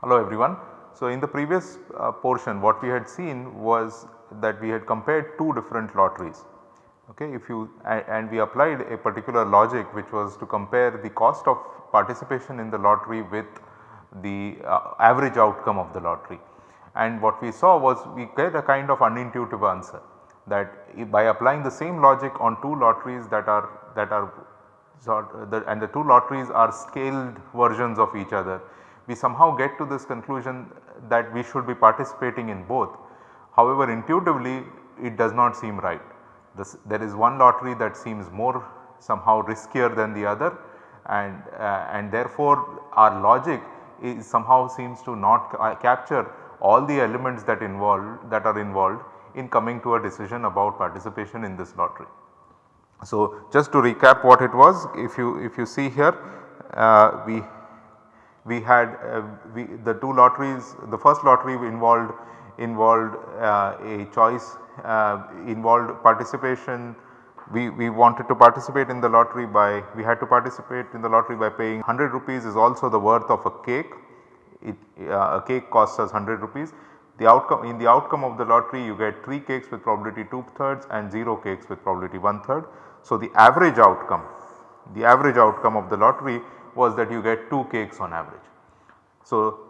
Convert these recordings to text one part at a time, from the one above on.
Hello everyone. So in the previous uh, portion what we had seen was that we had compared two different lotteries. Okay, if you and we applied a particular logic which was to compare the cost of participation in the lottery with the uh, average outcome of the lottery. And what we saw was we get a kind of unintuitive answer that by applying the same logic on two lotteries that are that are the, and the two lotteries are scaled versions of each other we somehow get to this conclusion that we should be participating in both. However, intuitively it does not seem right. This, there is one lottery that seems more somehow riskier than the other and, uh, and therefore our logic is somehow seems to not uh, capture all the elements that involved that are involved in coming to a decision about participation in this lottery. So, just to recap what it was if you if you see here uh, we we had uh, we, the two lotteries the first lottery involved involved uh, a choice involved participation we, we wanted to participate in the lottery by we had to participate in the lottery by paying 100 rupees is also the worth of a cake it, uh, a cake costs us 100 rupees the outcome in the outcome of the lottery you get 3 cakes with probability 2 thirds and 0 cakes with probability 1 third. So, the average outcome the average outcome of the lottery was that you get 2 cakes on average. So,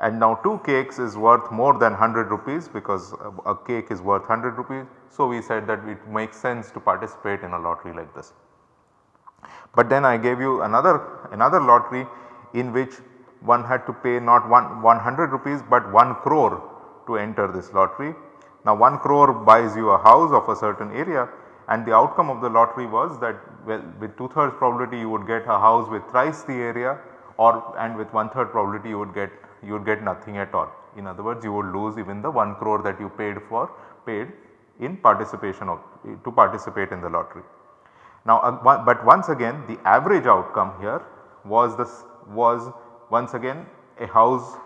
and now 2 cakes is worth more than 100 rupees because a cake is worth 100 rupees. So, we said that it makes sense to participate in a lottery like this. But then I gave you another another lottery in which one had to pay not one 100 rupees but 1 crore to enter this lottery. Now 1 crore buys you a house of a certain area and the outcome of the lottery was that well with 2 thirds probability you would get a house with thrice the area or and with one third probability you would get you would get nothing at all. In other words you would lose even the 1 crore that you paid for paid in participation of to participate in the lottery. Now uh, but once again the average outcome here was this was once again a house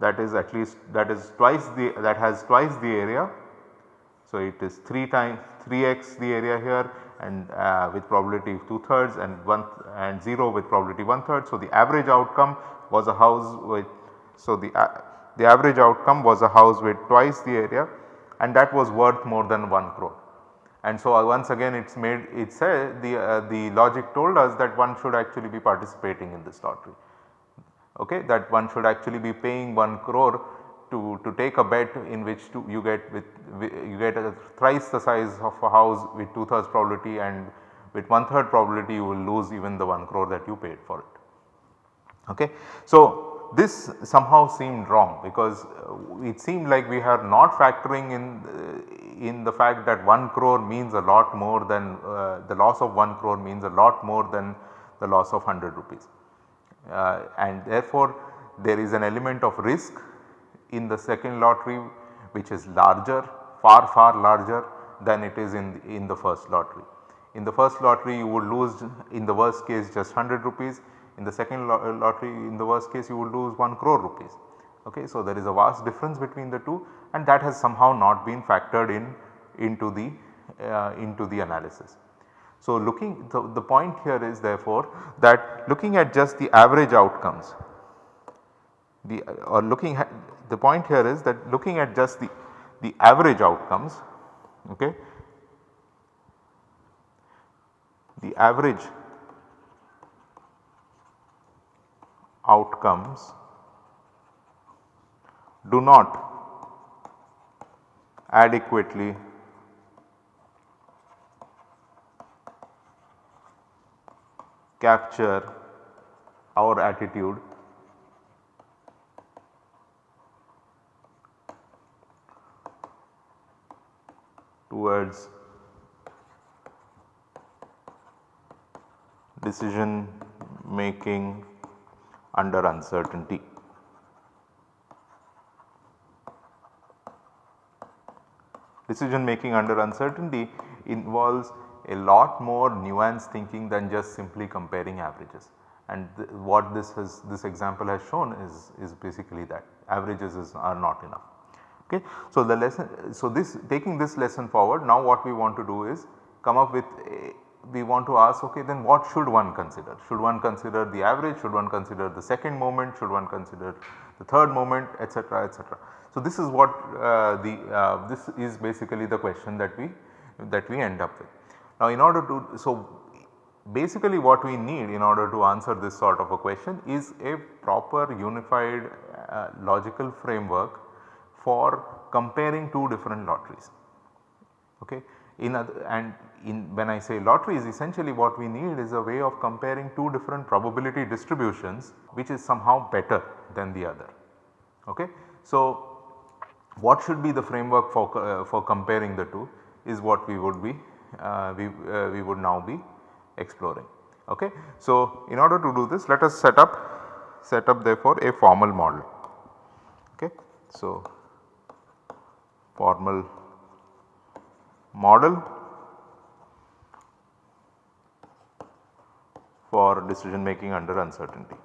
that is at least that is twice the that has twice the area. So it is 3 times 3x the area here and uh, with probability 2 thirds and 1 and 0 with probability 1 third. So, the average outcome was a house with so the, uh, the average outcome was a house with twice the area and that was worth more than 1 crore. And so, uh, once again it is made it said the, uh, the logic told us that one should actually be participating in this lottery okay that one should actually be paying 1 crore to, to take a bet in which to you get with you get a thrice the size of a house with 2 thirds probability and with 1 third probability you will lose even the 1 crore that you paid for it. Okay. So, this somehow seemed wrong because uh, it seemed like we are not factoring in uh, in the fact that 1 crore means a lot more than uh, the loss of 1 crore means a lot more than the loss of 100 rupees. Uh, and therefore, there is an element of risk in the second lottery which is larger far far larger than it is in, in the first lottery. In the first lottery you would lose in the worst case just 100 rupees in the second lottery in the worst case you would lose 1 crore rupees. Okay. So, there is a vast difference between the two and that has somehow not been factored in into the uh, into the analysis. So, looking the, the point here is therefore that looking at just the average outcomes the or looking at the point here is that looking at just the, the average outcomes okay, the average outcomes do not adequately capture our attitude towards decision making under uncertainty. Decision making under uncertainty involves a lot more nuanced thinking than just simply comparing averages and what this has this example has shown is, is basically that averages is, are not enough. Okay. So, the lesson so this taking this lesson forward now what we want to do is come up with a, we want to ask okay then what should one consider? Should one consider the average, should one consider the second moment, should one consider the third moment etc etc. So, this is what uh, the uh, this is basically the question that we that we end up with. Now, in order to so basically what we need in order to answer this sort of a question is a proper unified uh, logical framework for comparing two different lotteries. Okay. In other, and in when I say lotteries essentially what we need is a way of comparing two different probability distributions which is somehow better than the other. Okay. So, what should be the framework for, uh, for comparing the two is what we would be uh, we, uh, we would now be exploring. Okay. So, in order to do this let us set up set up therefore a formal model. Okay. So, formal model for decision making under uncertainty.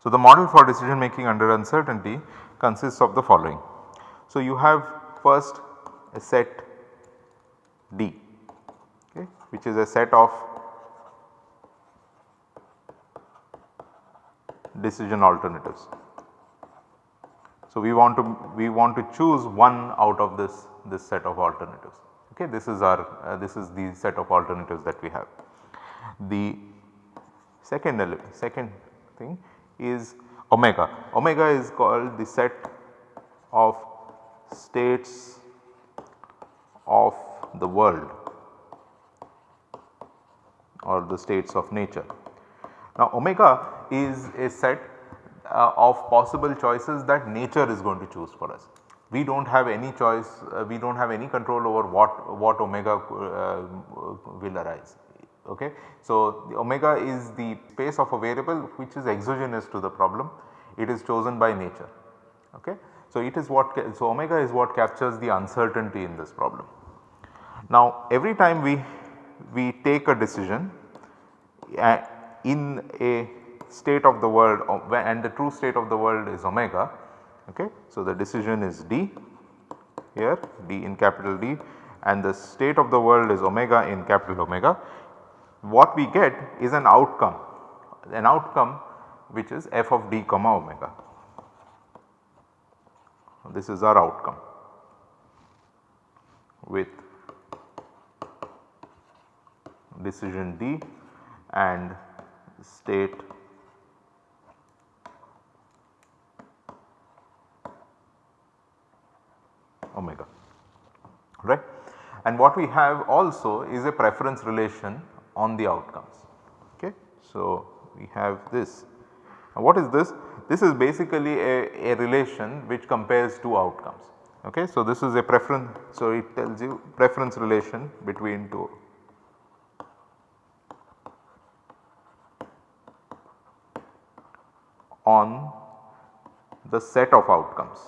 So, the model for decision making under uncertainty consists of the following. So, you have first a set D okay, which is a set of decision alternatives. So, we want to we want to choose one out of this this set of alternatives okay this is our uh, this is the set of alternatives that we have. The second second thing is omega. Omega is called the set of states of the world or the states of nature. Now omega is a set uh, of possible choices that nature is going to choose for us. We do not have any choice, uh, we do not have any control over what, what omega uh, will arise okay. So, omega is the space of a variable which is exogenous to the problem it is chosen by nature okay. So, it is what so omega is what captures the uncertainty in this problem. Now every time we we take a decision uh, in a state of the world and the true state of the world is omega okay. So the decision is D here D in capital D and the state of the world is omega in capital omega what we get is an outcome, an outcome which is f of d comma omega. This is our outcome with decision D and state omega right. And what we have also is a preference relation on the outcomes. Okay. So, we have this. Now, what is this? This is basically a, a relation which compares two outcomes. Okay. So, this is a preference. So, it tells you preference relation between two on the set of outcomes.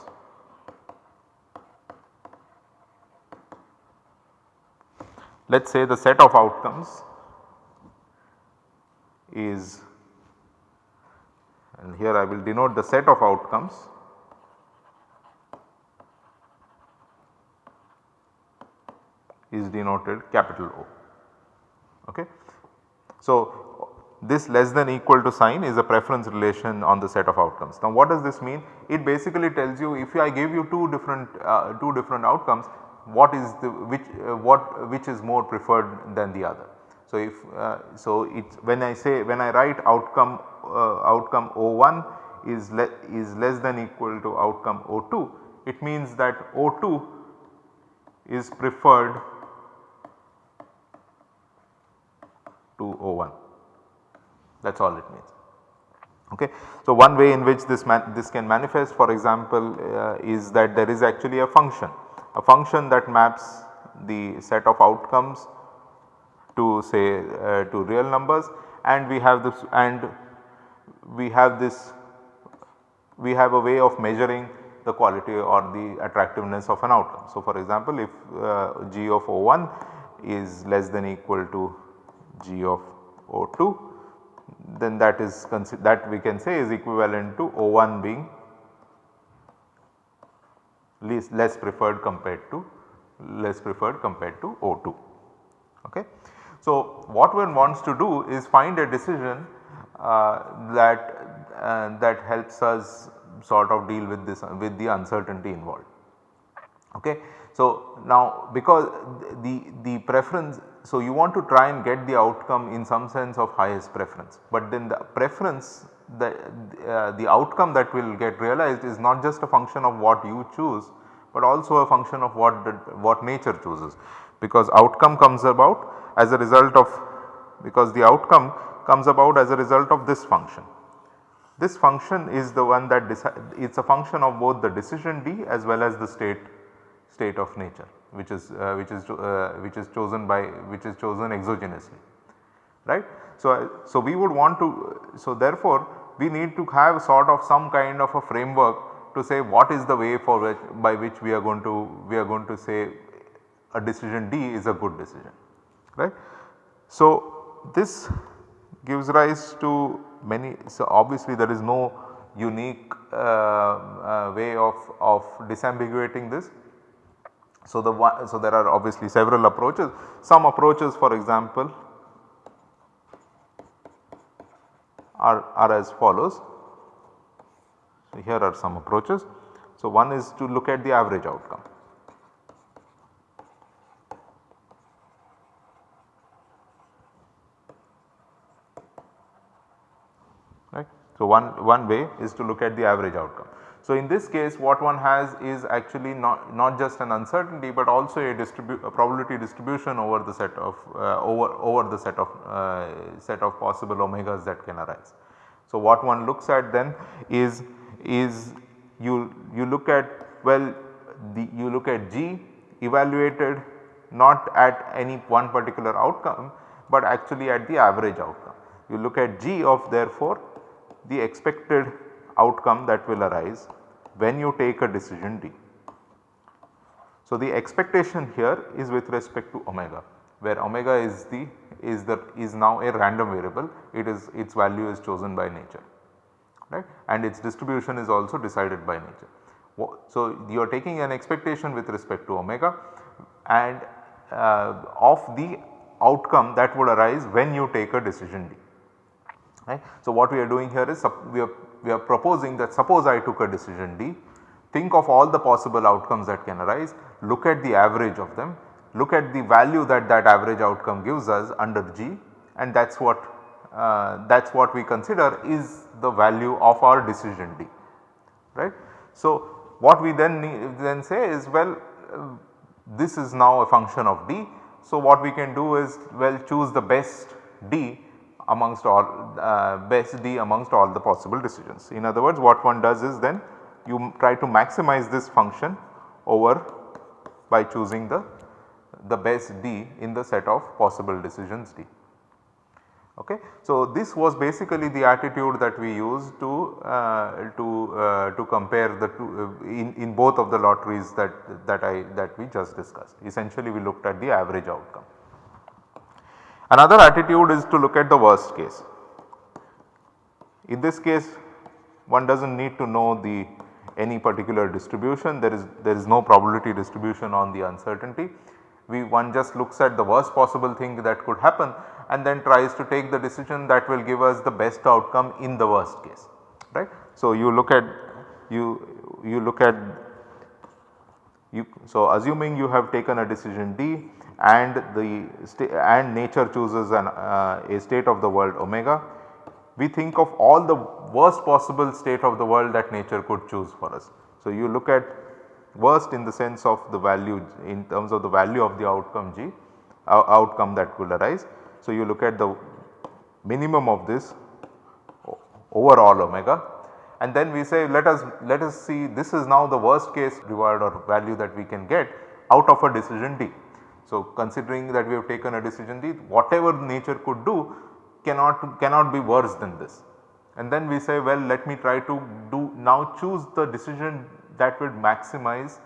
Let us say the set of outcomes is and here I will denote the set of outcomes is denoted capital O. Okay. So, this less than equal to sign is a preference relation on the set of outcomes. Now what does this mean? It basically tells you if I give you two different uh, two different outcomes what is the which uh, what which is more preferred than the other. So, if uh, so it's when I say when I write outcome uh, outcome O1 is le is less than equal to outcome O2 it means that O2 is preferred to O1 that is all it means. Okay. So, one way in which this this can manifest for example uh, is that there is actually a function a function that maps the set of outcomes to say uh, to real numbers and we have this and we have this we have a way of measuring the quality or the attractiveness of an outcome. So, for example, if uh, G of O1 is less than equal to G of O2 then that is that we can say is equivalent to O1 being least less preferred compared to less preferred compared to O2. Okay. So, what one wants to do is find a decision uh, that uh, that helps us sort of deal with this with the uncertainty involved. Okay. So, now because the, the preference so you want to try and get the outcome in some sense of highest preference, but then the preference the, uh, the outcome that will get realized is not just a function of what you choose, but also a function of what the, what nature chooses because outcome comes about as a result of because the outcome comes about as a result of this function. This function is the one that it is a function of both the decision D as well as the state state of nature which is uh, which is uh, which is chosen by which is chosen exogenously right. So, so we would want to so therefore we need to have sort of some kind of a framework to say what is the way for which by which we are going to we are going to say a decision D is a good decision right. So, this gives rise to many so obviously there is no unique uh, uh, way of, of disambiguating this so, the one, so there are obviously several approaches. Some approaches for example are, are as follows. So, here are some approaches. So, one is to look at the average outcome. Right. So, one, one way is to look at the average outcome. So, in this case what one has is actually not, not just an uncertainty but also a, distribu a probability distribution over the set of uh, over, over the set of uh, set of possible omegas that can arise. So, what one looks at then is is you you look at well the you look at G evaluated not at any one particular outcome but actually at the average outcome. You look at G of therefore the expected outcome that will arise when you take a decision D. So, the expectation here is with respect to omega where omega is the is the is now a random variable it is its value is chosen by nature right and its distribution is also decided by nature. So, you are taking an expectation with respect to omega and uh, of the outcome that would arise when you take a decision D. Right. So, what we are doing here is we are we are proposing that suppose I took a decision D, think of all the possible outcomes that can arise, look at the average of them, look at the value that that average outcome gives us under G and that is what uh, that is what we consider is the value of our decision D right. So, what we then need, then say is well uh, this is now a function of D. So, what we can do is well choose the best D amongst all uh, best D amongst all the possible decisions. In other words what one does is then you try to maximize this function over by choosing the, the best D in the set of possible decisions D. Okay. So, this was basically the attitude that we used to uh, to uh, to compare the two uh, in, in both of the lotteries that that I that we just discussed. Essentially we looked at the average outcome. Another attitude is to look at the worst case. In this case one does not need to know the any particular distribution there is there is no probability distribution on the uncertainty. We one just looks at the worst possible thing that could happen and then tries to take the decision that will give us the best outcome in the worst case right. So, you look at you you look at you so assuming you have taken a decision D and the and nature chooses an, uh, a state of the world omega, we think of all the worst possible state of the world that nature could choose for us. So, you look at worst in the sense of the value in terms of the value of the outcome g uh, outcome that will arise. So, you look at the minimum of this overall omega and then we say let us let us see this is now the worst case reward or value that we can get out of a decision D. So, considering that we have taken a decision D whatever nature could do cannot cannot be worse than this and then we say well let me try to do now choose the decision that would maximize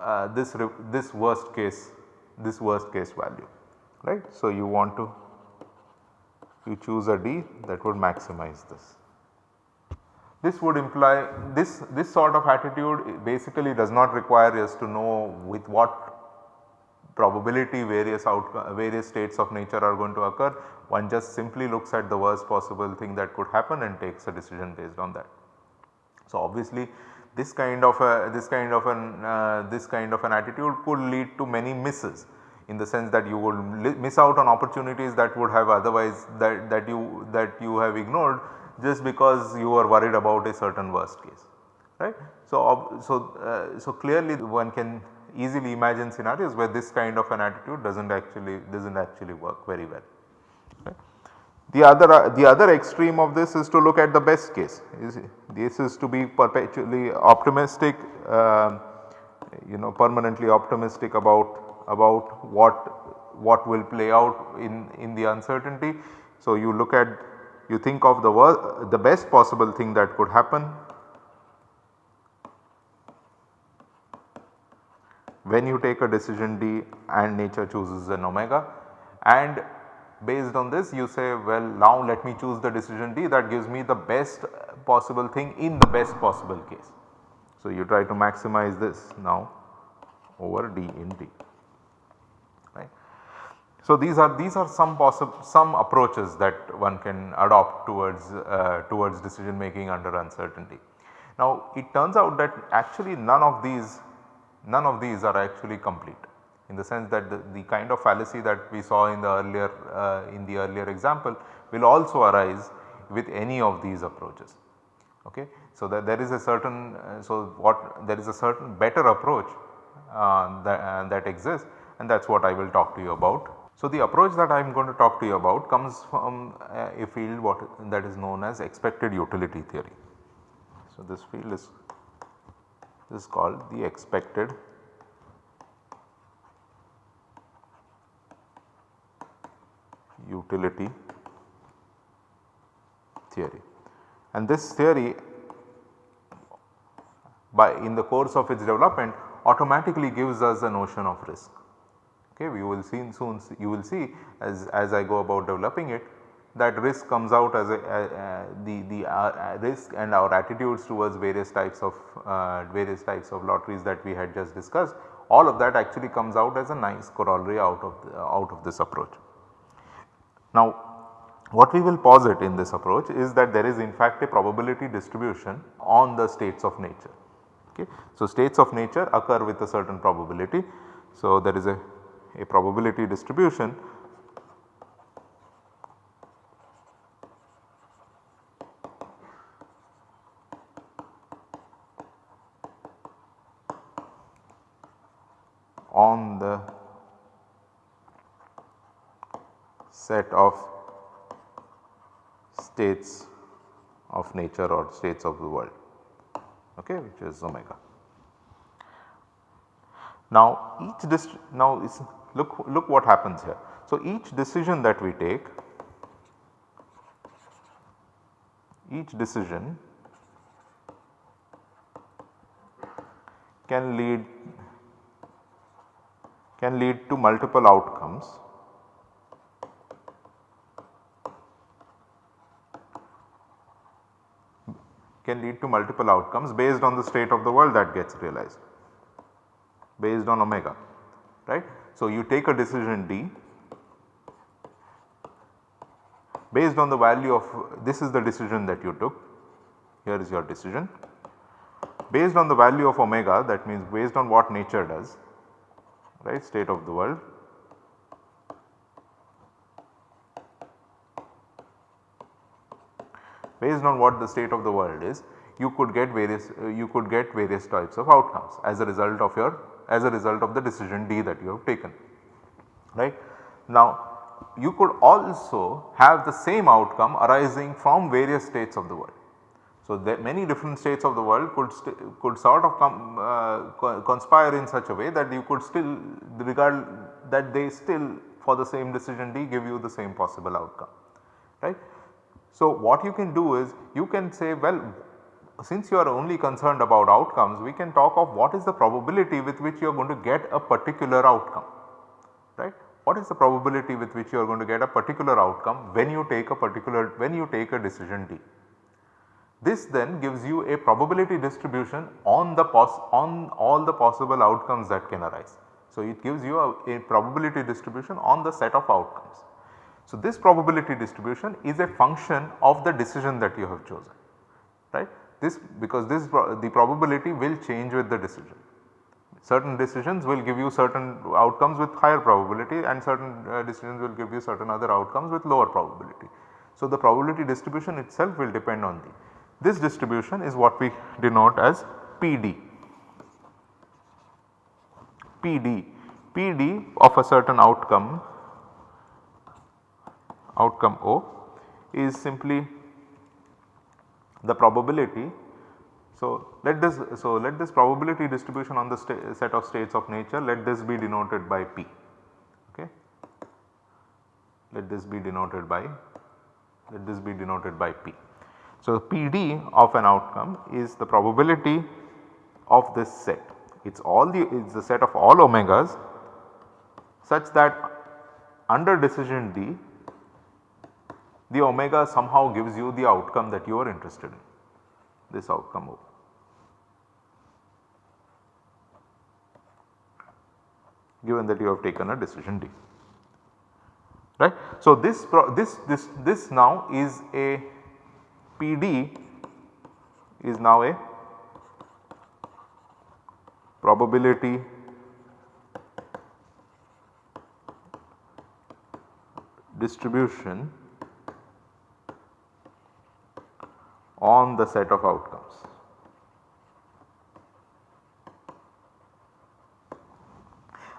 uh, this this worst case this worst case value right. So, you want to you choose a D that would maximize this. This would imply this this sort of attitude basically does not require us to know with what probability various outcome various states of nature are going to occur. One just simply looks at the worst possible thing that could happen and takes a decision based on that. So, obviously this kind of a this kind of an uh, this kind of an attitude could lead to many misses in the sense that you will miss out on opportunities that would have otherwise that, that you that you have ignored just because you are worried about a certain worst case right. So, so, uh, so clearly one can easily imagine scenarios where this kind of an attitude does not actually does not actually work very well. The other uh, the other extreme of this is to look at the best case is this is to be perpetually optimistic uh, you know permanently optimistic about about what what will play out in, in the uncertainty. So, you look at you think of the the best possible thing that could happen when you take a decision D and nature chooses an omega and based on this you say well now let me choose the decision D that gives me the best possible thing in the best possible case. So, you try to maximize this now over D in D. Right. So, these are these are some possible some approaches that one can adopt towards uh, towards decision making under uncertainty. Now, it turns out that actually none of these none of these are actually complete in the sense that the, the kind of fallacy that we saw in the earlier uh, in the earlier example will also arise with any of these approaches. Okay. So, that there is a certain uh, so what there is a certain better approach uh, that, uh, that exists and that is what I will talk to you about so, the approach that I am going to talk to you about comes from uh, a field what that is known as expected utility theory. So, this field is this is called the expected utility theory. And this theory by in the course of its development automatically gives us a notion of risk okay we will see soon you will see as, as I go about developing it that risk comes out as a, the, the uh, risk and our attitudes towards various types of uh, various types of lotteries that we had just discussed all of that actually comes out as a nice corollary out of the, out of this approach. Now what we will posit in this approach is that there is in fact a probability distribution on the states of nature. Okay. So, states of nature occur with a certain probability. So, there is a a probability distribution on the set of states of nature or states of the world okay, which is omega. Now each now is look, look what happens here. So, each decision that we take, each decision can lead can lead to multiple outcomes. Can lead to multiple outcomes based on the state of the world that gets realized. Based on omega right. So, you take a decision D. Based on the value of this is the decision that you took. Here is your decision. Based on the value of omega that means based on what nature does right state of the world based on what the state of the world is you could get various uh, you could get various types of outcomes as a result of your as a result of the decision D that you have taken right. Now you could also have the same outcome arising from various states of the world. So, many different states of the world could could sort of come uh, conspire in such a way that you could still regard that they still for the same decision D give you the same possible outcome right. So, what you can do is you can say well since you are only concerned about outcomes we can talk of what is the probability with which you are going to get a particular outcome right. What is the probability with which you are going to get a particular outcome when you take a particular when you take a decision D. This then gives you a probability distribution on the on all the possible outcomes that can arise. So, it gives you a, a probability distribution on the set of outcomes. So, this probability distribution is a function of the decision that you have chosen right. This because this the probability will change with the decision. Certain decisions will give you certain outcomes with higher probability and certain uh, decisions will give you certain other outcomes with lower probability. So, the probability distribution itself will depend on the. This distribution is what we denote as PD. PD, PD of a certain outcome, outcome O is simply the probability. So, let this so let this probability distribution on the set of states of nature let this be denoted by P okay. Let this be denoted by let this be denoted by P. So, PD of an outcome is the probability of this set it is all the it is the set of all omegas such that under decision D the omega somehow gives you the outcome that you are interested in this outcome O. given that you have taken a decision D right. So, this this this this now is a PD is now a probability distribution on the set of outcomes.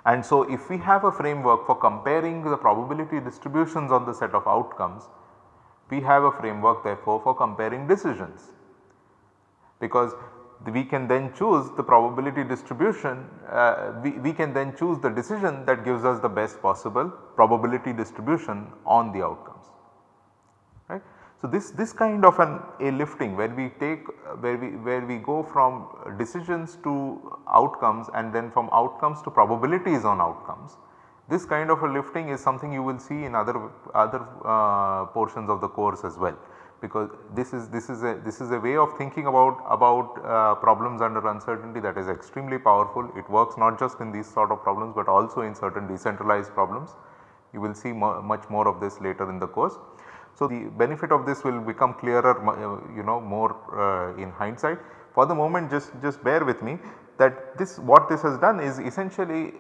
And so, if we have a framework for comparing the probability distributions on the set of outcomes, we have a framework therefore for comparing decisions because we can then choose the probability distribution, uh, we, we can then choose the decision that gives us the best possible probability distribution on the outcomes. Right. So, this, this kind of an a lifting where we take where we where we go from decisions to outcomes and then from outcomes to probabilities on outcomes. This kind of a lifting is something you will see in other other uh, portions of the course as well because this is this is a this is a way of thinking about about uh, problems under uncertainty that is extremely powerful. It works not just in these sort of problems but also in certain decentralized problems. You will see much more of this later in the course. So, the benefit of this will become clearer uh, you know more uh, in hindsight. For the moment just just bear with me that this what this has done is essentially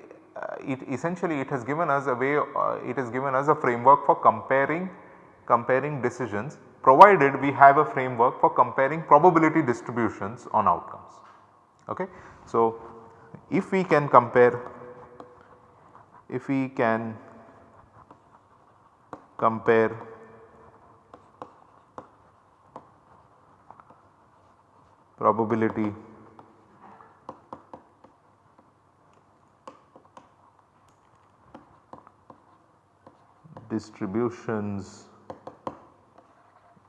it essentially it has given us a way uh, it has given us a framework for comparing comparing decisions provided we have a framework for comparing probability distributions on outcomes. Okay. So, if we can compare if we can compare probability distributions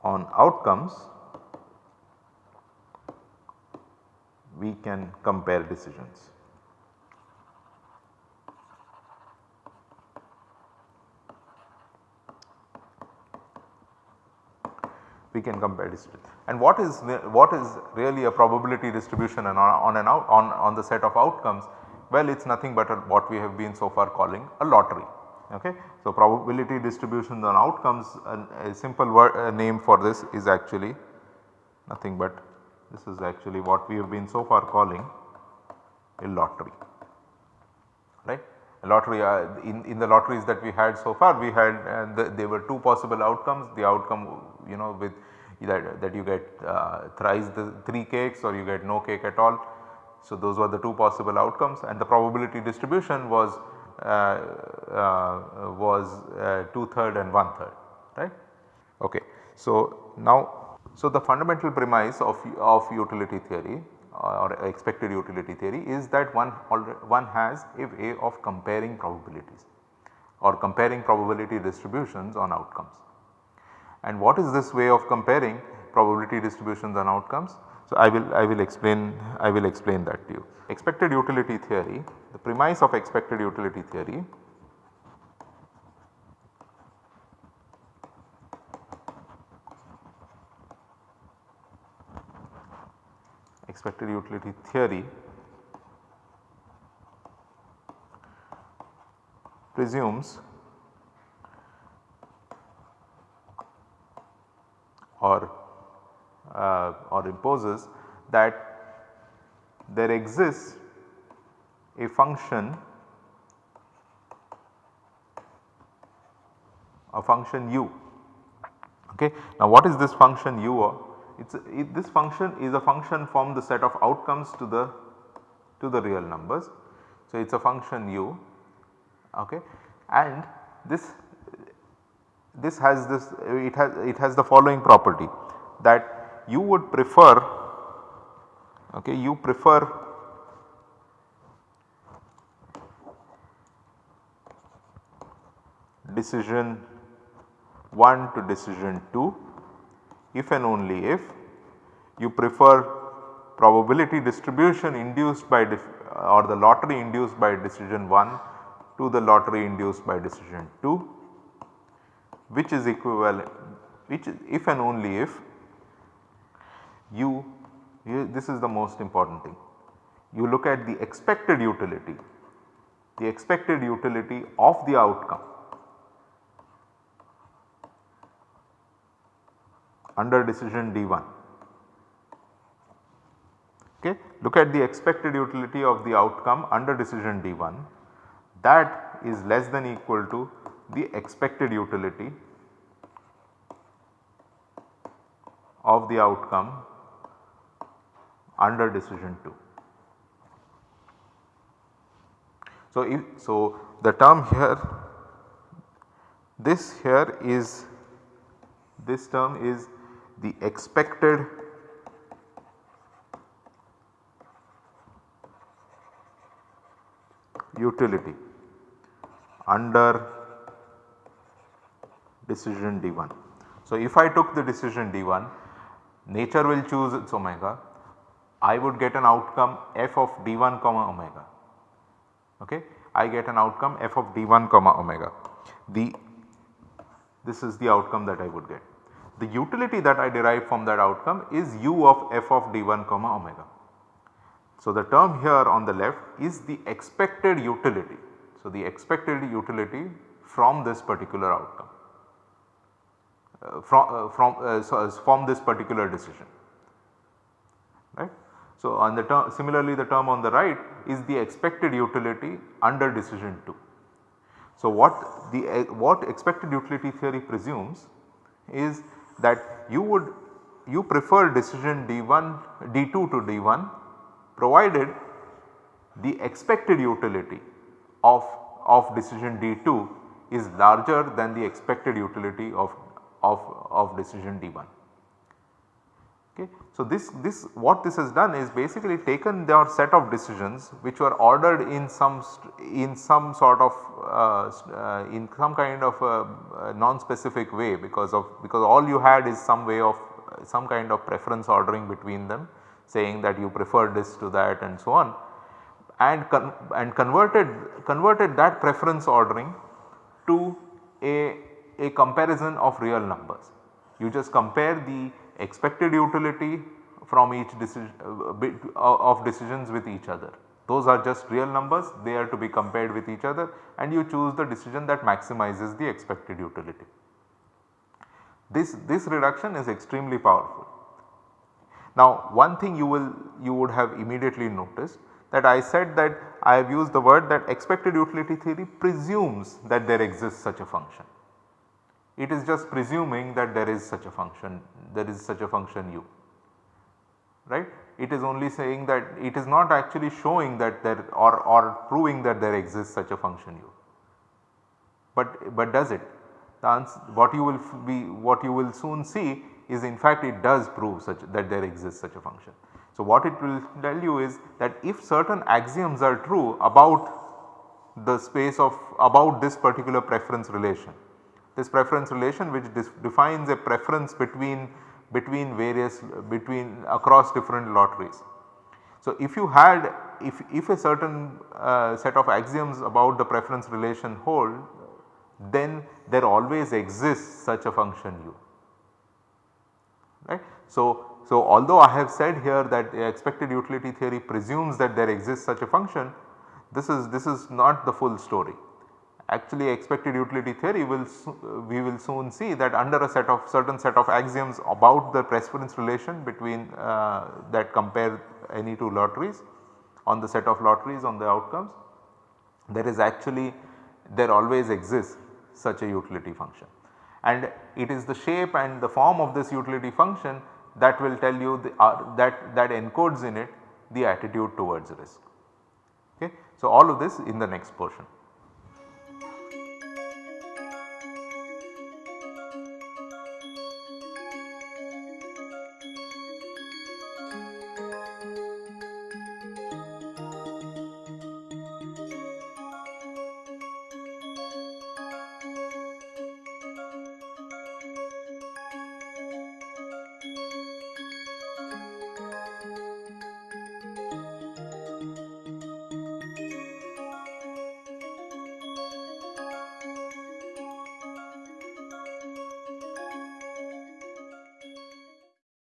on outcomes, we can compare decisions. we can compare distribution. And what is what is really a probability distribution on, on an out on, on the set of outcomes? Well, it is nothing but a, what we have been so far calling a lottery. Okay. So, probability distribution on outcomes a simple word name for this is actually nothing but this is actually what we have been so far calling a lottery right. A lottery uh, in, in the lotteries that we had so far we had uh, the, there were two possible outcomes the outcome you know with that, that you get uh, thrice the 3 cakes or you get no cake at all. So, those were the two possible outcomes and the probability distribution was was uh, 2 third and 1 third right. Okay. So, now so the fundamental premise of, of utility theory or expected utility theory is that one one has a way of comparing probabilities or comparing probability distributions on outcomes. And what is this way of comparing probability distributions and outcomes? So, I will I will explain I will explain that to you. Expected utility theory, the premise of expected utility theory expected utility theory presumes or uh, or imposes that there exists a function a function u. Okay. Now what is this function u? It's a, it, this function is a function from the set of outcomes to the to the real numbers. So it is a function u okay. and this this has this it has it has the following property that you would prefer okay you prefer decision 1 to decision 2 if and only if you prefer probability distribution induced by uh, or the lottery induced by decision 1 to the lottery induced by decision 2 which is equivalent which is if and only if you, you this is the most important thing you look at the expected utility the expected utility of the outcome under decision D1. Okay. Look at the expected utility of the outcome under decision D1 that is less than equal to the expected utility of the outcome under decision 2. So, if so the term here this here is this term is the expected utility under decision D1. So, if I took the decision D1 nature will choose its omega I would get an outcome f of d1 comma omega okay. I get an outcome f of d1 comma omega the this is the outcome that I would get. The utility that I derive from that outcome is u of f of d1 comma omega. So, the term here on the left is the expected utility. So, the expected utility from this particular outcome uh, from, uh, from, uh, so from this particular decision. So, on the term similarly the term on the right is the expected utility under decision 2. So, what the eh, what expected utility theory presumes is that you would you prefer decision D1 D2 to D1 provided the expected utility of, of decision D2 is larger than the expected utility of, of, of decision D1. Okay. So, this, this what this has done is basically taken their set of decisions which were ordered in some in some sort of uh, uh, in some kind of a non-specific way because of because all you had is some way of some kind of preference ordering between them saying that you prefer this to that and so on and con and converted converted that preference ordering to a, a comparison of real numbers. You just compare the expected utility from each decision uh, uh, of decisions with each other. Those are just real numbers they are to be compared with each other and you choose the decision that maximizes the expected utility. This, this reduction is extremely powerful. Now one thing you will you would have immediately noticed that I said that I have used the word that expected utility theory presumes that there exists such a function it is just presuming that there is such a function there is such a function u right. It is only saying that it is not actually showing that there or, or proving that there exists such a function u. But, but does it? The answer, what you will be what you will soon see is in fact it does prove such that there exists such a function. So, what it will tell you is that if certain axioms are true about the space of about this particular preference relation this preference relation which defines a preference between between various between across different lotteries. So, if you had if, if a certain uh, set of axioms about the preference relation hold then there always exists such a function u right. So, so although I have said here that expected utility theory presumes that there exists such a function this is this is not the full story. Actually expected utility theory will we will soon see that under a set of certain set of axioms about the preference relation between uh, that compare any two lotteries on the set of lotteries on the outcomes there is actually there always exists such a utility function and it is the shape and the form of this utility function that will tell you the, uh, that that encodes in it the attitude towards risk. Okay. So, all of this in the next portion.